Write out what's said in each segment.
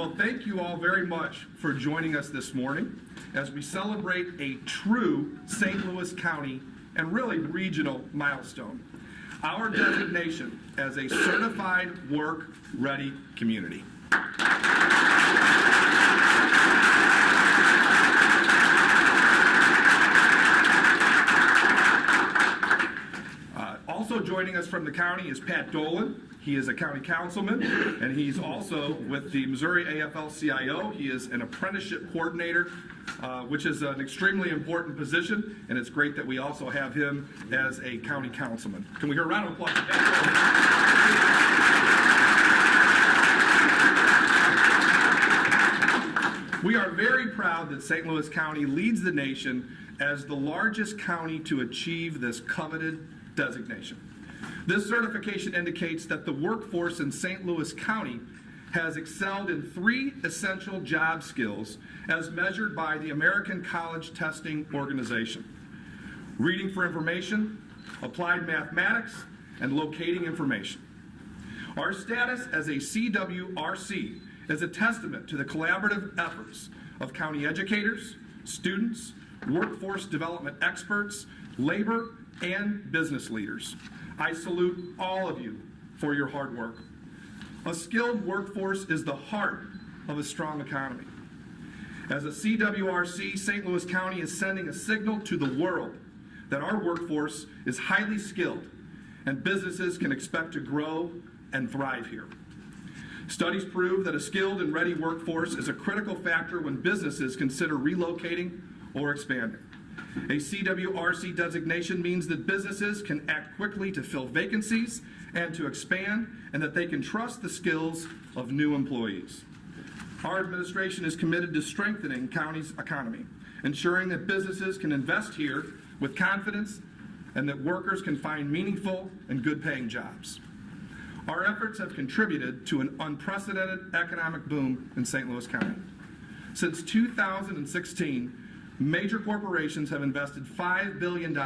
Well, thank you all very much for joining us this morning as we celebrate a true St. Louis County and really regional milestone. Our designation as a certified work-ready community. Uh, Also joining us from the county is Pat Dolan. He is a county councilman, and he's also with the Missouri AFL-CIO. He is an apprenticeship coordinator, uh, which is an extremely important position, and it's great that we also have him as a county councilman. Can we hear a round of applause We are very proud that St. Louis County leads the nation as the largest county to achieve this coveted designation. This certification indicates that the workforce in St. Louis County has excelled in three essential job skills as measured by the American College Testing Organization. Reading for information, applied mathematics, and locating information. Our status as a CWRC is a testament to the collaborative efforts of county educators, students, workforce development experts, labor, and business leaders. I salute all of you for your hard work. A skilled workforce is the heart of a strong economy. As a CWRC, St. Louis County is sending a signal to the world that our workforce is highly skilled and businesses can expect to grow and thrive here. Studies prove that a skilled and ready workforce is a critical factor when businesses consider relocating or expanding. A CWRC designation means that businesses can act quickly to fill vacancies and to expand, and that they can trust the skills of new employees. Our administration is committed to strengthening county's economy, ensuring that businesses can invest here with confidence and that workers can find meaningful and good paying jobs. Our efforts have contributed to an unprecedented economic boom in St. Louis County. Since 2016, major corporations have invested $5 billion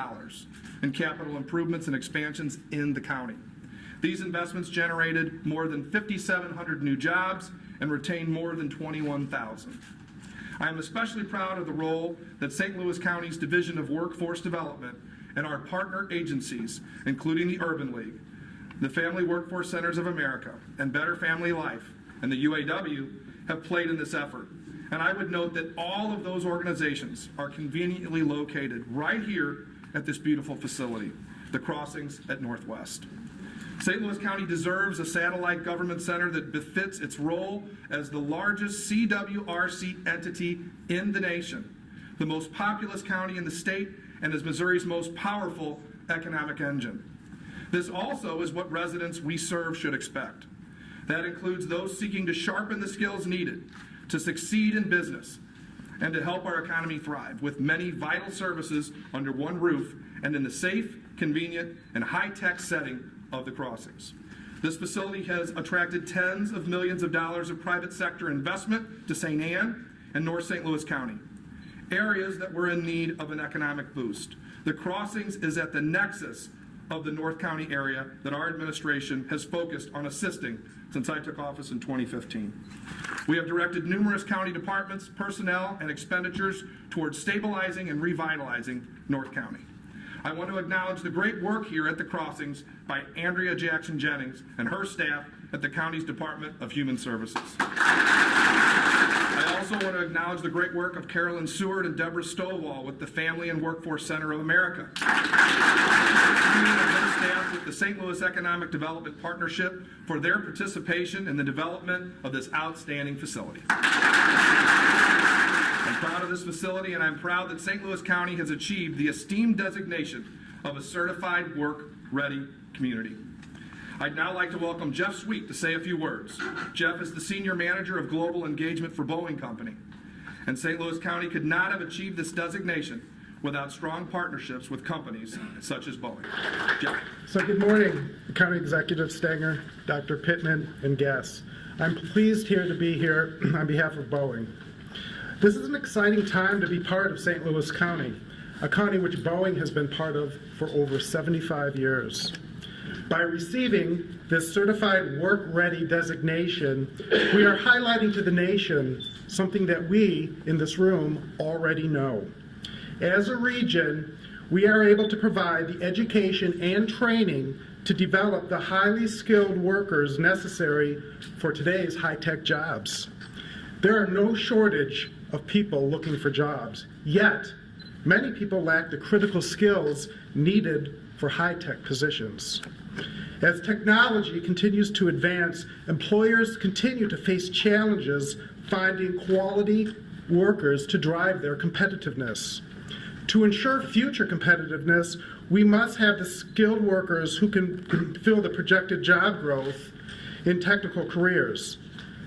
in capital improvements and expansions in the county. These investments generated more than 5,700 new jobs and retained more than 21,000. I am especially proud of the role that St. Louis County's Division of Workforce Development and our partner agencies, including the Urban League, the Family Workforce Centers of America, and Better Family Life, and the UAW have played in this effort. And I would note that all of those organizations are conveniently located right here at this beautiful facility, the Crossings at Northwest. St. Louis County deserves a satellite government center that befits its role as the largest CWRC entity in the nation, the most populous county in the state, and is Missouri's most powerful economic engine. This also is what residents we serve should expect. That includes those seeking to sharpen the skills needed to succeed in business and to help our economy thrive with many vital services under one roof and in the safe, convenient, and high-tech setting of the crossings. This facility has attracted tens of millions of dollars of private sector investment to St. Ann and North St. Louis County, areas that were in need of an economic boost. The crossings is at the nexus of the North County area that our administration has focused on assisting since I took office in 2015. We have directed numerous county departments, personnel, and expenditures towards stabilizing and revitalizing North County. I want to acknowledge the great work here at the crossings by Andrea Jackson Jennings and her staff at the county's Department of Human Services. Also want to acknowledge the great work of Carolyn Seward and Deborah Stovall with the Family and Workforce Center of America. Staff with the St. Louis Economic Development Partnership for their participation in the development of this outstanding facility. I'm proud of this facility, and I'm proud that St. Louis County has achieved the esteemed designation of a certified work-ready community. I'd now like to welcome Jeff Sweet to say a few words. Jeff is the Senior Manager of Global Engagement for Boeing Company. And St. Louis County could not have achieved this designation without strong partnerships with companies such as Boeing. Jeff? So good morning, County Executive Stenger, Dr. Pittman, and guests. I'm pleased here to be here on behalf of Boeing. This is an exciting time to be part of St. Louis County, a county which Boeing has been part of for over 75 years. By receiving this certified work ready designation, we are highlighting to the nation something that we in this room already know. As a region, we are able to provide the education and training to develop the highly skilled workers necessary for today's high tech jobs. There are no shortage of people looking for jobs, yet, many people lack the critical skills needed for high tech positions. As technology continues to advance, employers continue to face challenges finding quality workers to drive their competitiveness. To ensure future competitiveness, we must have the skilled workers who can fill the projected job growth in technical careers.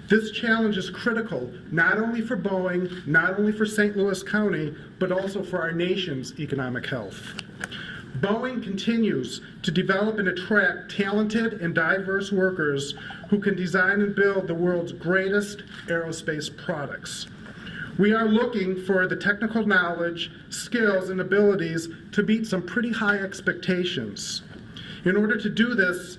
This challenge is critical not only for Boeing, not only for St. Louis County, but also for our nation's economic health. Boeing continues to develop and attract talented and diverse workers who can design and build the world's greatest aerospace products. We are looking for the technical knowledge, skills, and abilities to meet some pretty high expectations. In order to do this,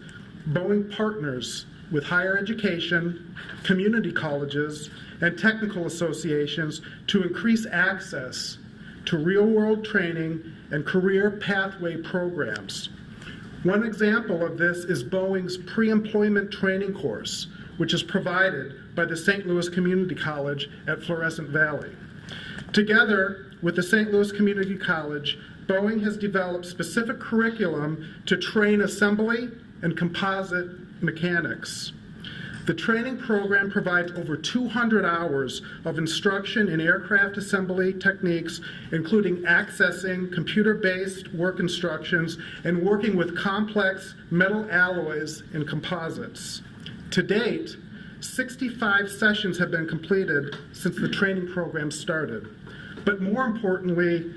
Boeing partners with higher education, community colleges, and technical associations to increase access to real world training and career pathway programs. One example of this is Boeing's pre employment training course, which is provided by the St. Louis Community College at Florissant Valley. Together with the St. Louis Community College, Boeing has developed specific curriculum to train assembly and composite mechanics. The training program provides over 200 hours of instruction in aircraft assembly techniques, including accessing computer based work instructions and working with complex metal alloys and composites. To date, 65 sessions have been completed since the training program started. But more importantly,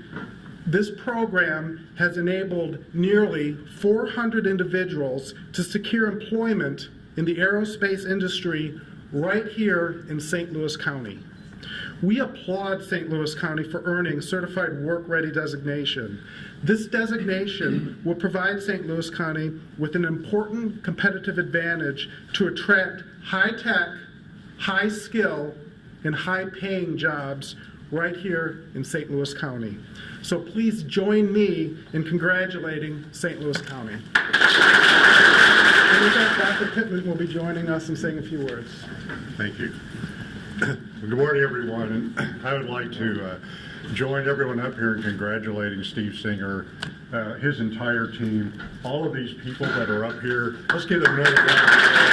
this program has enabled nearly 400 individuals to secure employment in the aerospace industry right here in St. Louis County. We applaud St. Louis County for earning certified work ready designation. This designation will provide St. Louis County with an important competitive advantage to attract high tech, high skill, and high paying jobs right here in St. Louis County. So please join me in congratulating St. Louis County. With that, Dr. Pittman will be joining us and saying a few words. Thank you. Good morning, everyone. And I would like to uh, join everyone up here in congratulating Steve Stenger, uh, his entire team, all of these people that are up here. Let's give them another round.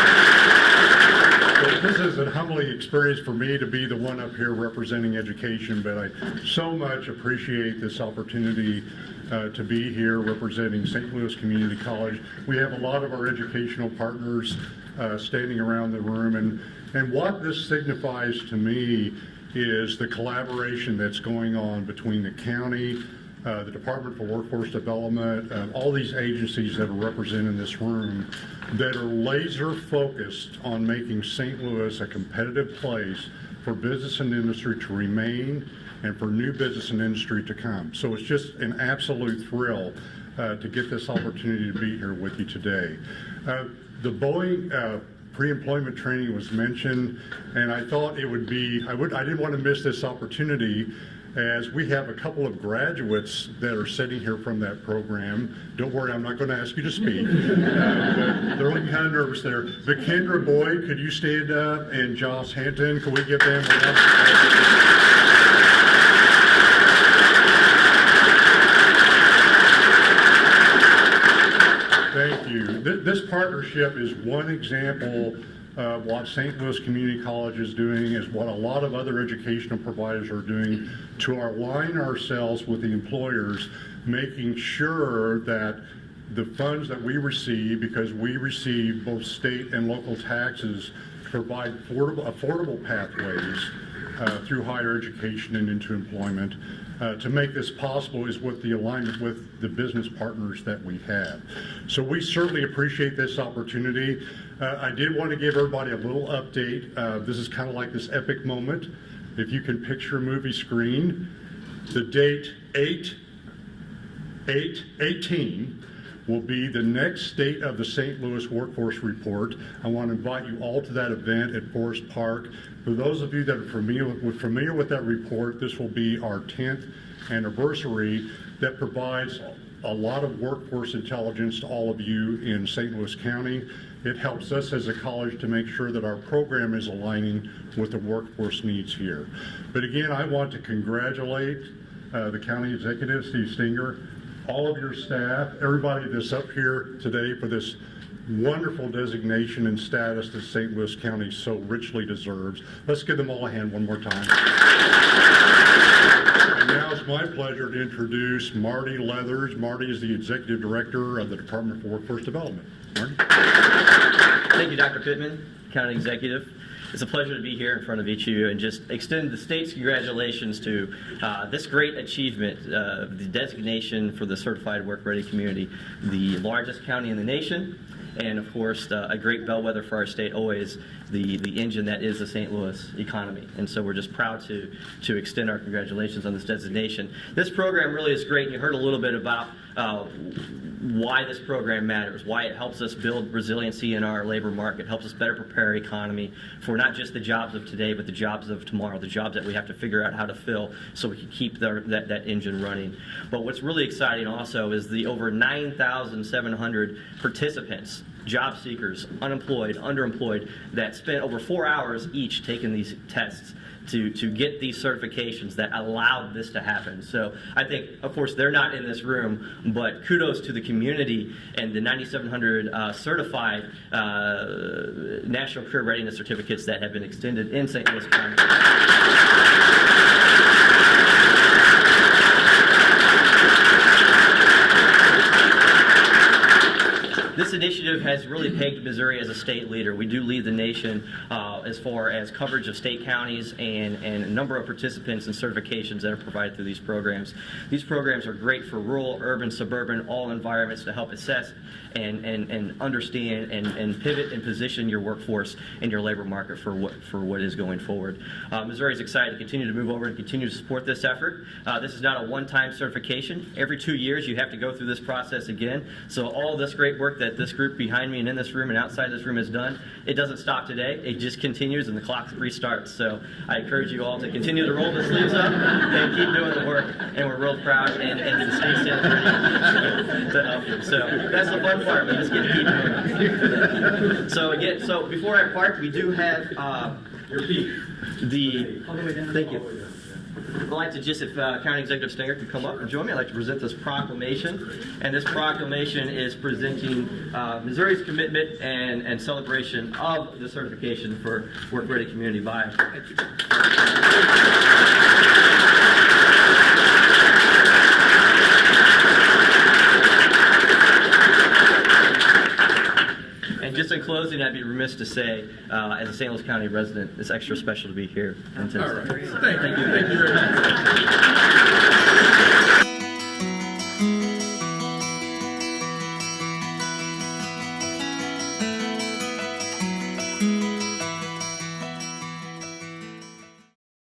This is a humbling experience for me to be the one up here representing education, but I so much appreciate this opportunity uh, to be here representing St. Louis Community College. We have a lot of our educational partners uh, standing around the room, and, and what this signifies to me is the collaboration that's going on between the county, uh, the Department for Workforce Development, uh, all these agencies that are represented in this room that are laser focused on making St. Louis a competitive place for business and industry to remain and for new business and industry to come. So it's just an absolute thrill uh, to get this opportunity to be here with you today. Uh, the Boeing uh, pre-employment training was mentioned, and I thought it would be, I would, I didn't want to miss this opportunity as we have a couple of graduates that are sitting here from that program. Don't worry, I'm not going to ask you to speak. Uh, they're looking kind of nervous there. But Kendra Boyd, could you stand up? And Joss Hanton, could we give them a round? Thank you. Th- This partnership is one example of what St. Louis Community College is doing, is what a lot of other educational providers are doing to align ourselves with the employers, making sure that the funds that we receive, because we receive both state and local taxes, provide affordable, affordable pathways uh, through higher education and into employment. Uh, to make this possible is with the alignment with the business partners that we have. So we certainly appreciate this opportunity. Uh, I did want to give everybody a little update. Uh, this is kind of like this epic moment. If you can picture a movie screen, the date 8 8 18 will be the next State of the St. Louis Workforce Report. I want to invite you all to that event at Forest Park. For those of you that are familiar with, familiar with that report, this will be our 10th anniversary that provides a lot of workforce intelligence to all of you in St. Louis County. It helps us as a college to make sure that our program is aligning with the workforce needs here. But again, I want to congratulate uh, the county executive, Steve Stenger, all of your staff, everybody that's up here today for this wonderful designation and status that St. Louis County so richly deserves. Let's give them all a hand one more time. And now it's my pleasure to introduce Mardy Leathers. Mardy is the Executive Director of the Department for Workforce Development. Mardy? Thank you, Dr. Pittman, County Executive. It's a pleasure to be here in front of each of you and just extend the state's congratulations to uh, this great achievement, uh, the designation for the Certified Work Ready Community, the largest county in the nation, and of course, uh, a great bellwether for our state, always the, the engine that is the St. Louis economy. And so we're just proud to, to extend our congratulations on this designation. This program really is great, and you heard a little bit about why this program matters, why it helps us build resiliency in our labor market, helps us better prepare our economy for not just the jobs of today, but the jobs of tomorrow, the jobs that we have to figure out how to fill so we can keep the, that, that engine running. But what's really exciting also is the over 9,700 participants job seekers, unemployed, underemployed, that spent over four hours each taking these tests to, to get these certifications that allowed this to happen. So I think, of course, they're not in this room, but kudos to the community and the 9,700 uh, certified uh, National Career Readiness Certificates that have been extended in St. Louis County. Initiative has really pegged Missouri as a state leader. We do lead the nation uh, as far as coverage of state counties and, and a number of participants and certifications that are provided through these programs. These programs are great for rural, urban, suburban, all environments to help assess and, and, and understand and, and pivot and position your workforce and your labor market for what, for what is going forward. Uh, Missouri is excited to continue to move over and continue to support this effort. Uh, this is not a one-time certification. Every two years you have to go through this process again. So all this great work that this group behind me and in this room and outside this room has done, it doesn't stop today. It just continues and the clock restarts. So I encourage you all to continue to roll the sleeves up and keep doing the work. And we're real proud and, and the state stands ready to help you. So that's the fun part. We just get to keep doing it. So again, so before I part, we do have uh, the. Thank you. I'd like to just, if uh, County Executive Stenger could come up and join me, I'd like to present this proclamation. And this proclamation is presenting uh, Missouri's commitment and, and celebration of the certification for Work Ready Community by. And just in closing, I'd be remiss to say, uh, as a St. Louis County resident, it's extra special to be here. on Tuesday. Thank you. Thank you very much.